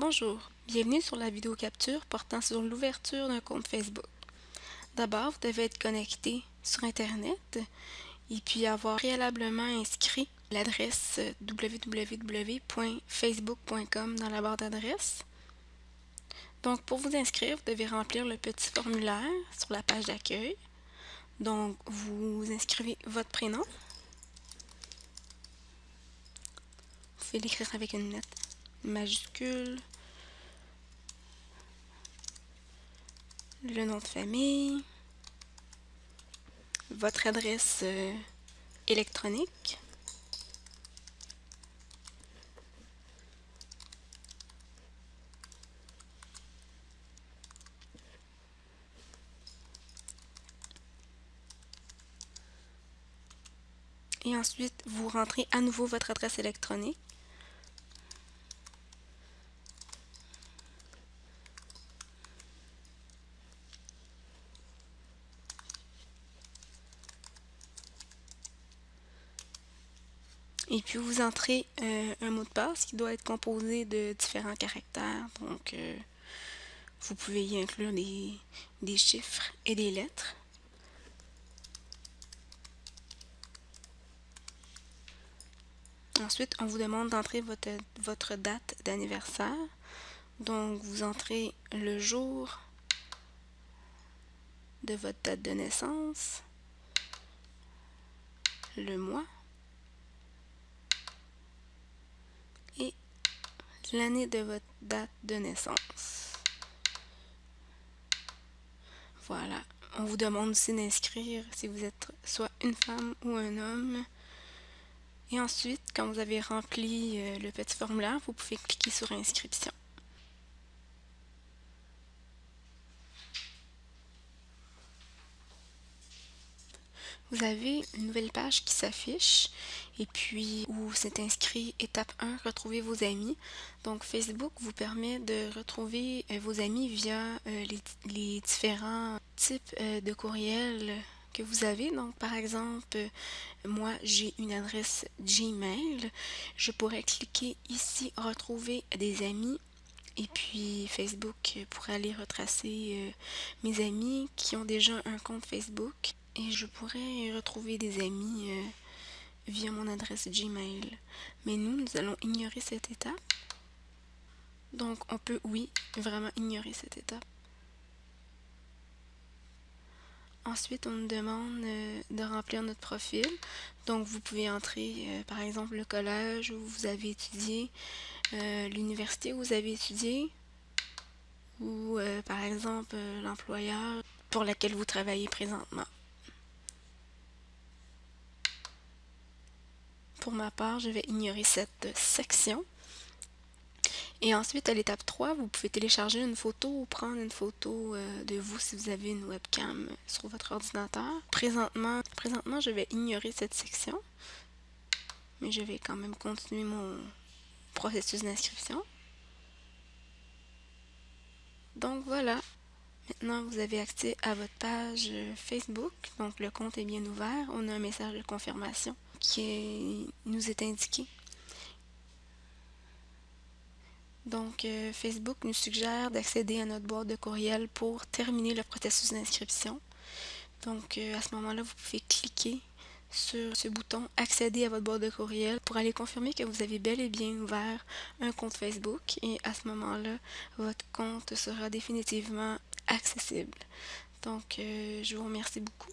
Bonjour, bienvenue sur la vidéo capture portant sur l'ouverture d'un compte Facebook. D'abord, vous devez être connecté sur Internet et puis avoir préalablement inscrit l'adresse www.facebook.com dans la barre d'adresse. Donc, pour vous inscrire, vous devez remplir le petit formulaire sur la page d'accueil. Donc, vous inscrivez votre prénom. Vous pouvez l'écrire avec une lettre majuscule, le nom de famille, votre adresse euh, électronique, et ensuite vous rentrez à nouveau votre adresse électronique Et puis vous entrez euh, un mot de passe qui doit être composé de différents caractères. Donc euh, vous pouvez y inclure des, des chiffres et des lettres. Ensuite, on vous demande d'entrer votre, votre date d'anniversaire. Donc, vous entrez le jour de votre date de naissance, le mois, et l'année de votre date de naissance. Voilà. On vous demande aussi d'inscrire si vous êtes soit une femme ou un homme. Et ensuite, quand vous avez rempli euh, le petit formulaire, vous pouvez cliquer sur inscription. Vous avez une nouvelle page qui s'affiche et puis où c'est inscrit étape 1, retrouver vos amis. Donc Facebook vous permet de retrouver euh, vos amis via euh, les, différents types euh, de courriels que vous avez. Donc par exemple, moi j'ai une adresse Gmail. Je pourrais cliquer ici retrouver des amis et puis Facebook pourrait aller retracer mes amis qui ont déjà un compte Facebook et je pourrais retrouver des amis euh, via mon adresse Gmail. Mais nous, nous allons ignorer cette étape. Donc, on peut, oui, vraiment ignorer cette étape. Ensuite, on nous demande euh, de remplir notre profil. Donc, vous pouvez entrer, euh, par exemple, le collège où vous avez étudié, l'université où vous avez étudié, ou, par exemple, l'employeur pour lequel vous travaillez présentement. Pour ma part, je vais ignorer cette section. Et ensuite, à l'étape 3, vous pouvez télécharger une photo ou prendre une photo euh, de vous si vous avez une webcam sur votre ordinateur. Présentement, présentement, je vais ignorer cette section, mais je vais quand même continuer mon processus d'inscription. Donc voilà, maintenant vous avez accès à votre page Facebook, donc le compte est bien ouvert, on a un message de confirmation qui nous est indiqué. Donc, euh, Facebook nous suggère d'accéder à notre boîte de courriel pour terminer le processus d'inscription. Donc, euh, à ce moment-là, vous pouvez cliquer sur ce bouton « Accéder à votre boîte de courriel » pour aller confirmer que vous avez bel et bien ouvert un compte Facebook. Et à ce moment-là, votre compte sera définitivement accessible. Donc, euh, je vous remercie beaucoup